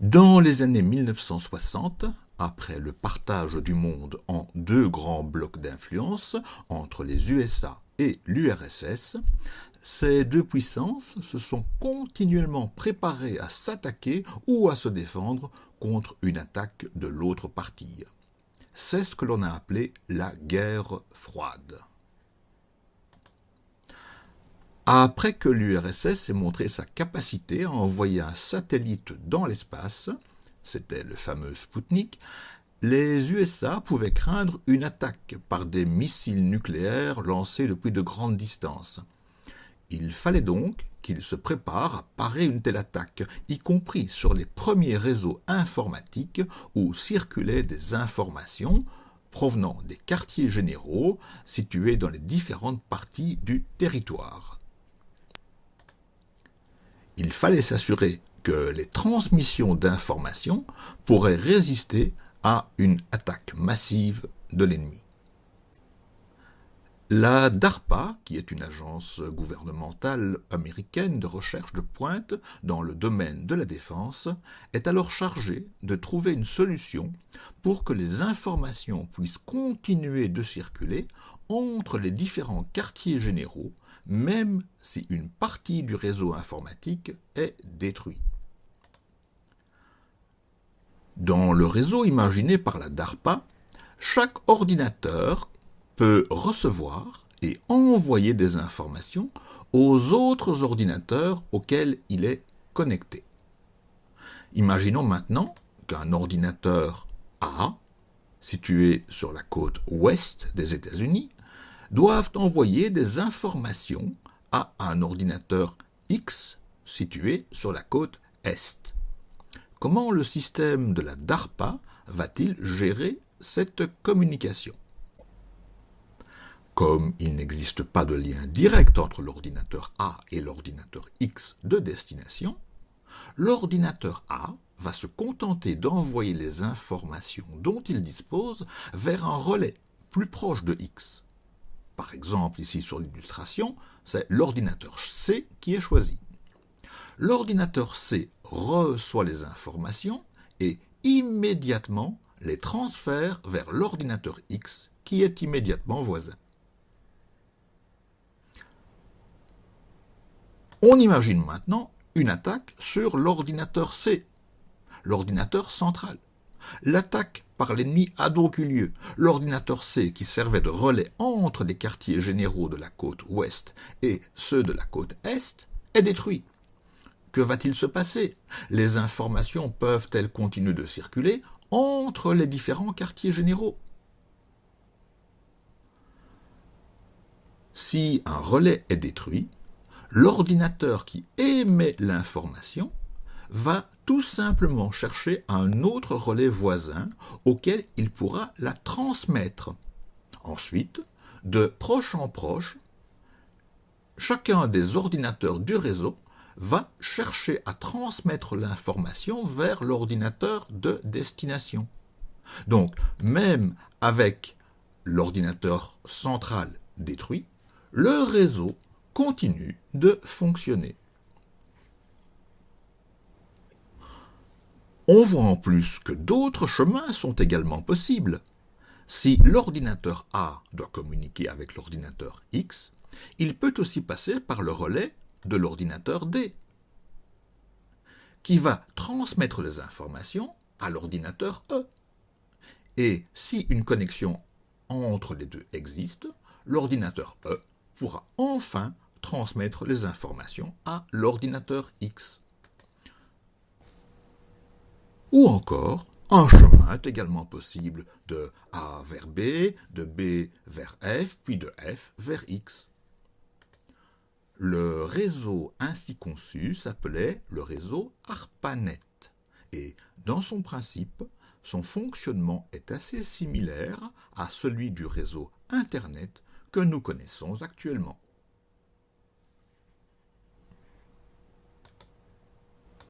Dans les années 1960, après le partage du monde en deux grands blocs d'influence entre les USA et l'URSS, ces deux puissances se sont continuellement préparées à s'attaquer ou à se défendre contre une attaque de l'autre partie. C'est ce que l'on a appelé la guerre froide. Après que l'URSS ait montré sa capacité à envoyer un satellite dans l'espace, c'était le fameux Sputnik, les USA pouvaient craindre une attaque par des missiles nucléaires lancés depuis de grandes distances. Il fallait donc qu'ils se préparent à parer une telle attaque, y compris sur les premiers réseaux informatiques où circulaient des informations provenant des quartiers généraux situés dans les différentes parties du territoire il fallait s'assurer que les transmissions d'informations pourraient résister à une attaque massive de l'ennemi. La DARPA, qui est une agence gouvernementale américaine de recherche de pointe dans le domaine de la défense, est alors chargée de trouver une solution pour que les informations puissent continuer de circuler entre les différents quartiers généraux, même si une partie du réseau informatique est détruite. Dans le réseau imaginé par la DARPA, chaque ordinateur peut recevoir et envoyer des informations aux autres ordinateurs auxquels il est connecté. Imaginons maintenant qu'un ordinateur A, situé sur la côte ouest des États-Unis, doivent envoyer des informations à un ordinateur X situé sur la côte Est. Comment le système de la DARPA va-t-il gérer cette communication? Comme il n'existe pas de lien direct entre l'ordinateur A et l'ordinateur X de destination, l'ordinateur A va se contenter d'envoyer les informations dont il dispose vers un relais plus proche de X. Par exemple, ici sur l'illustration, c'est l'ordinateur C qui est choisi. L'ordinateur C reçoit les informations et immédiatement les transfère vers l'ordinateur X qui est immédiatement voisin. On imagine maintenant une attaque sur l'ordinateur C, l'ordinateur central. L'attaque par l'ennemi a donc eu lieu. L'ordinateur C, qui servait de relais entre les quartiers généraux de la côte ouest et ceux de la côte est, est détruit. Que va-t-il se passer? Les informations peuvent-elles continuer de circuler entre les différents quartiers généraux? Si un relais est détruit, l'ordinateur qui émet l'information va tout simplement chercher un autre relais voisin auquel il pourra la transmettre. Ensuite, de proche en proche, chacun des ordinateurs du réseau va chercher à transmettre l'information vers l'ordinateur de destination. Donc, même avec l'ordinateur central détruit, le réseau continue de fonctionner. On voit en plus que d'autres chemins sont également possibles. Si l'ordinateur A doit communiquer avec l'ordinateur X, il peut aussi passer par le relais de l'ordinateur D, qui va transmettre les informations à l'ordinateur E. Et si une connexion entre les deux existe, l'ordinateur E pourra enfin transmettre les informations à l'ordinateur X. Ou encore, un chemin est également possible de A vers B, de B vers F, puis de F vers X. Le réseau ainsi conçu s'appelait le réseau ARPANET, et dans son principe, son fonctionnement est assez similaire à celui du réseau Internet que nous connaissons actuellement.